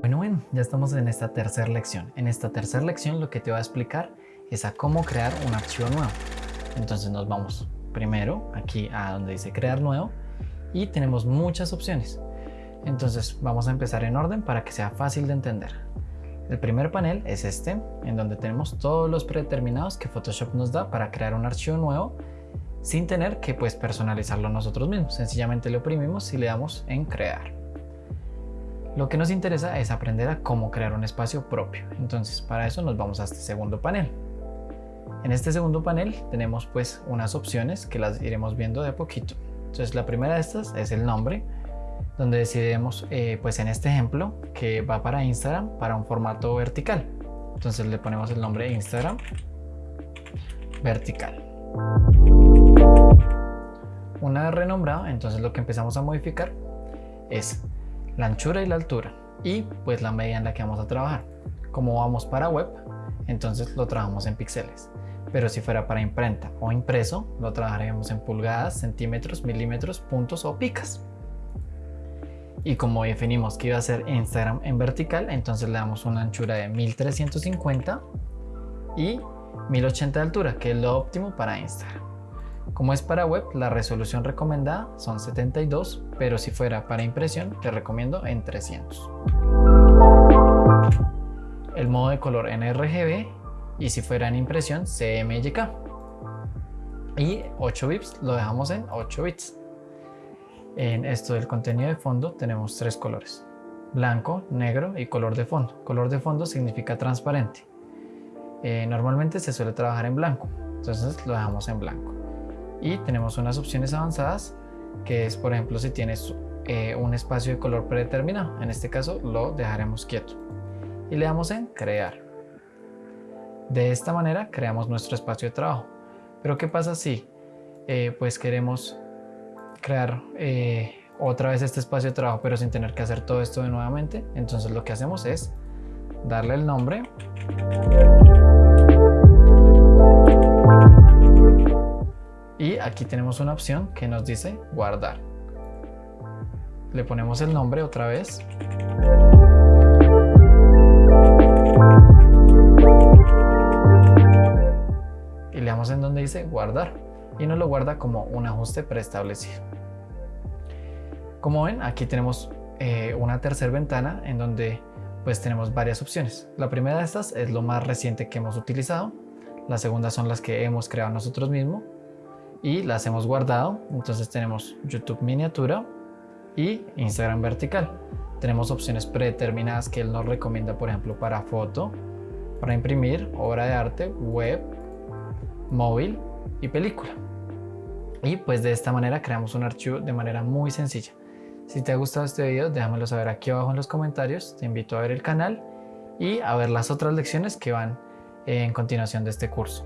Bueno, bueno, ya estamos en esta tercera lección. En esta tercera lección lo que te voy a explicar es a cómo crear un archivo nuevo. Entonces nos vamos primero aquí a donde dice crear nuevo y tenemos muchas opciones. Entonces vamos a empezar en orden para que sea fácil de entender. El primer panel es este, en donde tenemos todos los predeterminados que Photoshop nos da para crear un archivo nuevo sin tener que pues, personalizarlo nosotros mismos. Sencillamente lo oprimimos y le damos en crear. Lo que nos interesa es aprender a cómo crear un espacio propio. Entonces para eso nos vamos a este segundo panel. En este segundo panel tenemos pues unas opciones que las iremos viendo de poquito. Entonces la primera de estas es el nombre, donde decidimos eh, pues en este ejemplo que va para Instagram para un formato vertical. Entonces le ponemos el nombre Instagram vertical. Una vez renombrado, entonces lo que empezamos a modificar es la anchura y la altura y pues la medida en la que vamos a trabajar. Como vamos para web, entonces lo trabajamos en píxeles. Pero si fuera para imprenta o impreso, lo trabajaremos en pulgadas, centímetros, milímetros, puntos o picas. Y como definimos que iba a ser Instagram en vertical, entonces le damos una anchura de 1350 y 1080 de altura, que es lo óptimo para Instagram. Como es para web, la resolución recomendada son 72, pero si fuera para impresión, te recomiendo en 300. El modo de color en RGB y si fuera en impresión, CMYK. Y 8 bits lo dejamos en 8 bits. En esto del contenido de fondo tenemos tres colores, blanco, negro y color de fondo. Color de fondo significa transparente. Eh, normalmente se suele trabajar en blanco, entonces lo dejamos en blanco y tenemos unas opciones avanzadas que es por ejemplo si tienes eh, un espacio de color predeterminado. En este caso lo dejaremos quieto. Y le damos en crear. De esta manera creamos nuestro espacio de trabajo. Pero qué pasa si eh, pues queremos crear eh, otra vez este espacio de trabajo pero sin tener que hacer todo esto de nuevamente entonces lo que hacemos es darle el nombre aquí tenemos una opción que nos dice guardar. Le ponemos el nombre otra vez. Y le damos en donde dice guardar. Y nos lo guarda como un ajuste preestablecido. Como ven aquí tenemos eh, una tercera ventana en donde pues tenemos varias opciones. La primera de estas es lo más reciente que hemos utilizado. La segunda son las que hemos creado nosotros mismos y las hemos guardado. Entonces tenemos YouTube miniatura y Instagram vertical. Tenemos opciones predeterminadas que él nos recomienda, por ejemplo, para foto, para imprimir, obra de arte, web, móvil y película. Y pues de esta manera creamos un archivo de manera muy sencilla. Si te ha gustado este video, déjamelo saber aquí abajo en los comentarios. Te invito a ver el canal y a ver las otras lecciones que van en continuación de este curso.